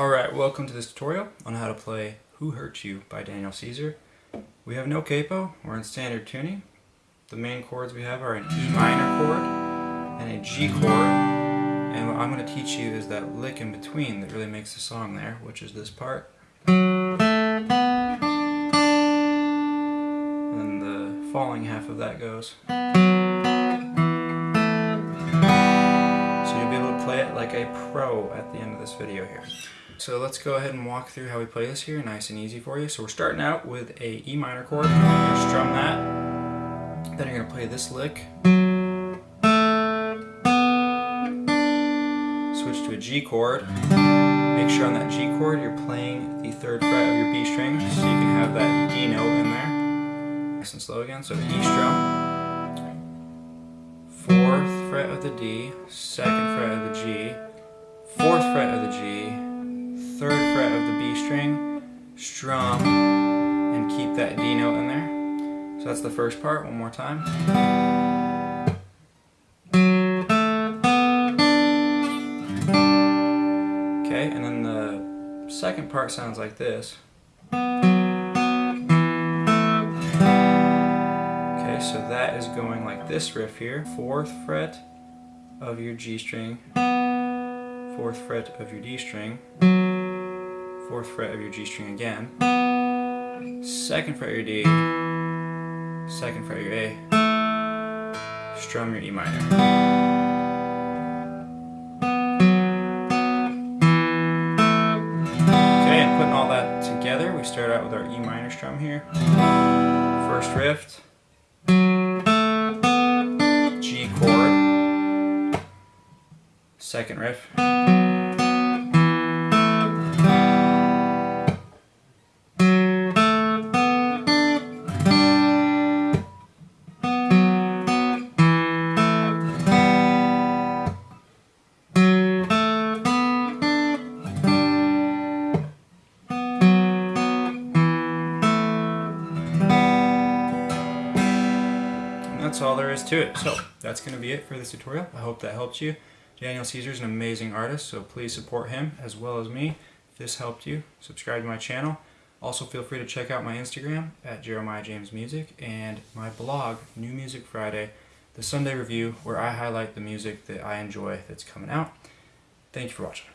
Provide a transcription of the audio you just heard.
Alright, welcome to this tutorial on how to play Who Hurt You by Daniel Caesar. We have no capo, we're in standard tuning. The main chords we have are an E minor chord and a G chord. And what I'm going to teach you is that lick in between that really makes the song there, which is this part. And the falling half of that goes. So you'll be able to play it like a pro at the end of this video here. So let's go ahead and walk through how we play this here, nice and easy for you. So we're starting out with a E minor chord, strum that, then you're gonna play this lick, switch to a G chord, make sure on that G chord you're playing the third fret of your B string, so you can have that D note in there. Nice and slow again, so E strum, fourth fret of the D, second fret of the G, fourth fret of the G, third fret of the B string, strum, and keep that D note in there. So that's the first part, one more time. Okay, and then the second part sounds like this. Okay, so that is going like this riff here. Fourth fret of your G string, fourth fret of your D string, fourth fret of your G string again, second fret of your D, second fret of your A, strum your E minor. Okay, and putting all that together, we start out with our E minor strum here. First riff, G chord, second riff, that's all there is to it. So that's going to be it for this tutorial. I hope that helped you. Daniel Caesar is an amazing artist, so please support him as well as me. If this helped you, subscribe to my channel. Also feel free to check out my Instagram at Jeremiah James Music and my blog, New Music Friday, the Sunday review where I highlight the music that I enjoy that's coming out. Thank you for watching.